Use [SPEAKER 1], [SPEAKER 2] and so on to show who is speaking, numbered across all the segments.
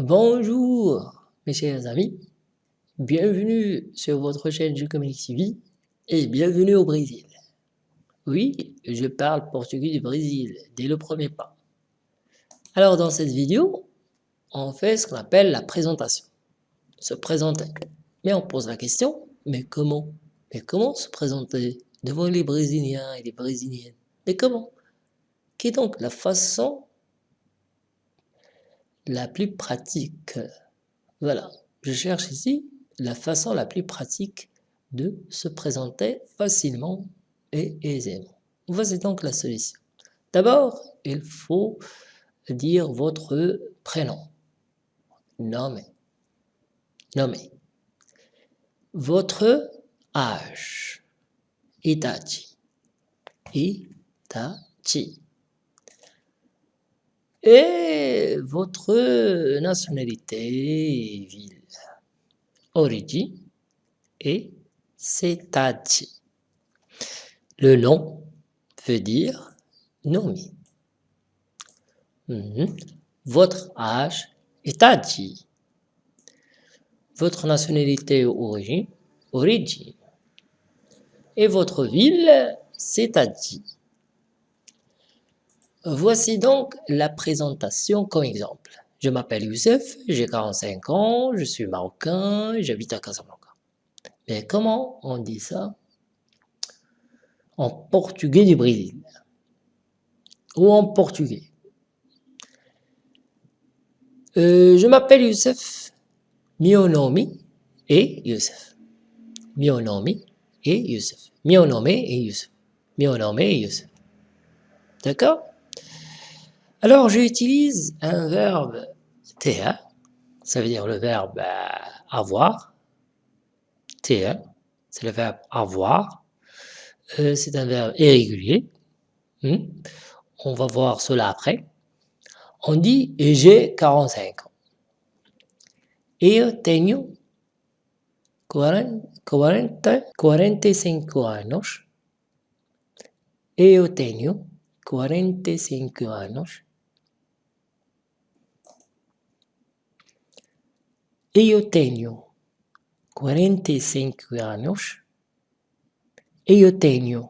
[SPEAKER 1] Bonjour mes chers amis, bienvenue sur votre chaîne Communique TV et bienvenue au Brésil. Oui, je parle portugais du Brésil dès le premier pas. Alors dans cette vidéo, on fait ce qu'on appelle la présentation, se présenter. Mais on pose la question, mais comment? Mais comment se présenter devant les Brésiliens et les Brésiliennes? Mais comment? Qui est donc la façon la plus pratique. Voilà, je cherche ici la façon la plus pratique de se présenter facilement et aisément. Voici donc la solution. D'abord, il faut dire votre prénom. Nommé. Nommé. Votre âge. Itachi. Itachi et votre nationalité, ville, origine et cidade. Le nom veut dire nommé. Mhm. Votre âge, dit. Votre nationalité origine, origine. Et votre ville, dit. Voici donc la présentation comme exemple. Je m'appelle Youssef, j'ai 45 ans, je suis marocain, j'habite à Casablanca. Mais comment on dit ça en portugais du Brésil Ou en portugais? Euh, Je m'appelle Youssef, mio nome et Youssef. Mio nome et Youssef. Mio nome et Youssef. Mio nome et Youssef. D'accord? Alors, j'utilise un verbe TA, ça veut dire le verbe avoir. TA, c'est le verbe avoir. Euh, c'est un verbe irrégulier. Hmm. On va voir cela après. On dit j'ai 45 ans. Eu tenho 40, 45 anos. Eu tenho 45 anos. Eu tenho 45 anos. Eu tenho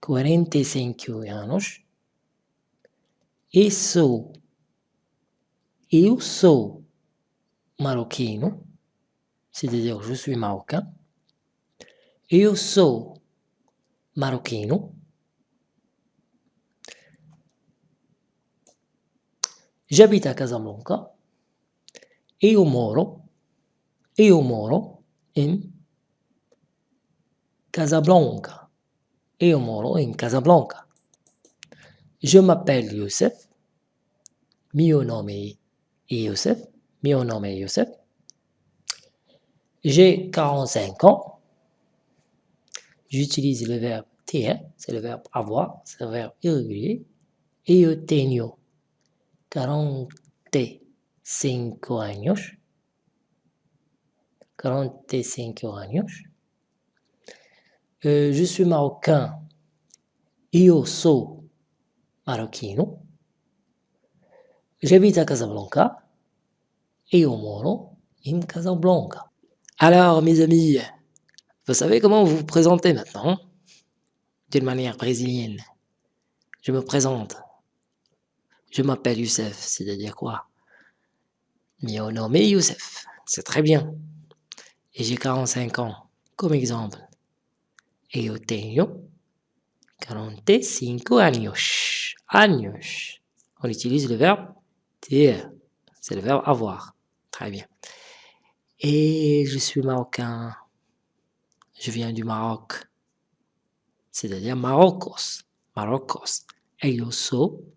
[SPEAKER 1] 45 anos. E sou. Eu sou marroquino. C'est-à-dire, je suis. Eu sou marroquino. J'habite à Casablanca. Eu moro, eu moro em Casablanca. Eu moro em Casablanca. Je m'appelle Youssef. Mio nome est Youssef. Mio nome est Youssef. J'ai 45 ans. J'utilise le verbe ter, c'est le verbe avoir, c'est le verbe irrégulier. Et eu tenho 40 cinco años, 45 años. Euh, je suis marocain. Io so marocchino. J'habite à Casablanca. Io moro in Casablanca. Alors, mes amis, vous savez comment vous vous présentez maintenant? D'une manière brésilienne. Je me présente. Je m'appelle Youssef, c'est-à-dire quoi? Mio nome Youssef. C'est très bien. Et j'ai 45 ans, comme exemple. Et eu tenho 45 años. Años. On utilise le verbe ter. C'est le verbe avoir. Très bien. Et je suis marocain. Je viens du Maroc. C'est-à-dire Marocos. Marocos. Eu sou,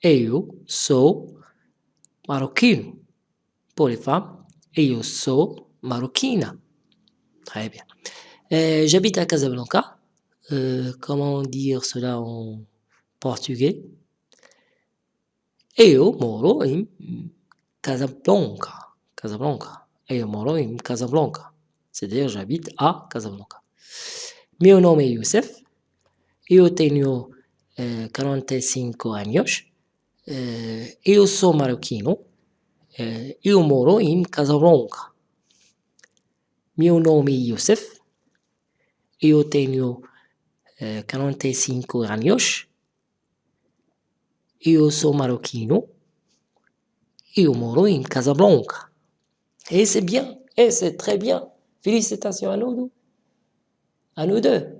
[SPEAKER 1] eu sou maroquino pour les femmes. Et je suis marocaine. Très bien. Euh, j'habite à Casablanca. Euh, comment dire cela en portugais? Eu moro em Casablanca. Casablanca. Eu moro em Casablanca. C'est-à-dire j'habite à Casablanca. Meu nome é Youssef. Eu tenho euh, 45 anos. Euh, eu sou marroquino. In Casablanca. Mio nome è Youssef. Io tenho eh, 45 anos. Io sono marocchino. Io moro in Casablanca. Et c'est bien, et c'est très bien. Félicitations à nous deux. À nous deux.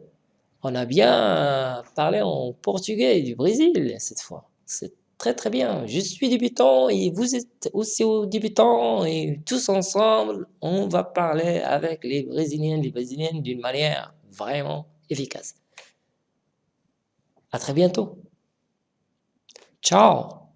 [SPEAKER 1] On a bien parlé en portugais du Brésil cette fois. C'est très très bien. Je suis débutant et vous êtes aussi débutant et tous ensemble, on va parler avec les Brésiliens, les Brésiliennes d'une manière vraiment efficace. À très bientôt. Ciao